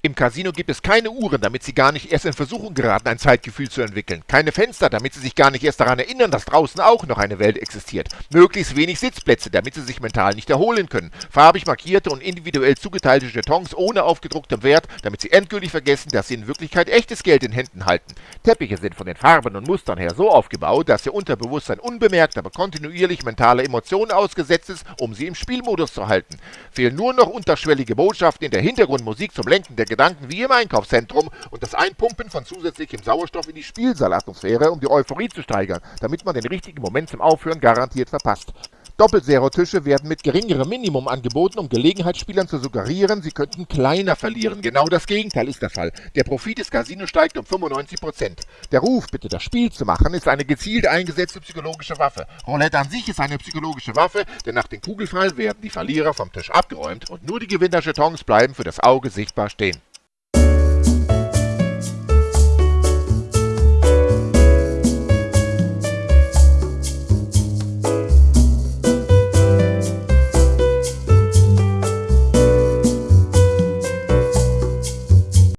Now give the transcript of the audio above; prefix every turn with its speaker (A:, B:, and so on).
A: Im Casino gibt es keine Uhren, damit Sie gar nicht erst in Versuchung geraten, ein Zeitgefühl zu entwickeln. Keine Fenster, damit Sie sich gar nicht erst daran erinnern, dass draußen auch noch eine Welt existiert. Möglichst wenig Sitzplätze, damit Sie sich mental nicht erholen können. Farbig markierte und individuell zugeteilte Jetons ohne aufgedrucktem Wert, damit Sie endgültig vergessen, dass Sie in Wirklichkeit echtes Geld in Händen halten. Teppiche sind von den Farben und Mustern her so aufgebaut, dass Ihr Unterbewusstsein unbemerkt, aber kontinuierlich mentale Emotionen ausgesetzt ist, um Sie im Spielmodus zu halten. Fehlen nur noch unterschwellige Botschaften in der Hintergrundmusik zum Lenken der Gedanken wie im Einkaufszentrum und das Einpumpen von zusätzlichem Sauerstoff in die Spielsaalatmosphäre, um die Euphorie zu steigern, damit man den richtigen Moment zum Aufhören garantiert verpasst. Doppelzero-Tische werden mit geringerem Minimum angeboten, um Gelegenheitsspielern zu suggerieren, sie könnten kleiner verlieren. Genau das Gegenteil ist der Fall. Der Profit des Casinos steigt um 95%. Der Ruf, bitte das Spiel zu machen, ist eine gezielt eingesetzte psychologische Waffe. Roulette an sich ist eine psychologische Waffe, denn nach dem Kugelfall werden die Verlierer vom Tisch abgeräumt und nur die Gewinner-Jetons bleiben für das Auge sichtbar stehen.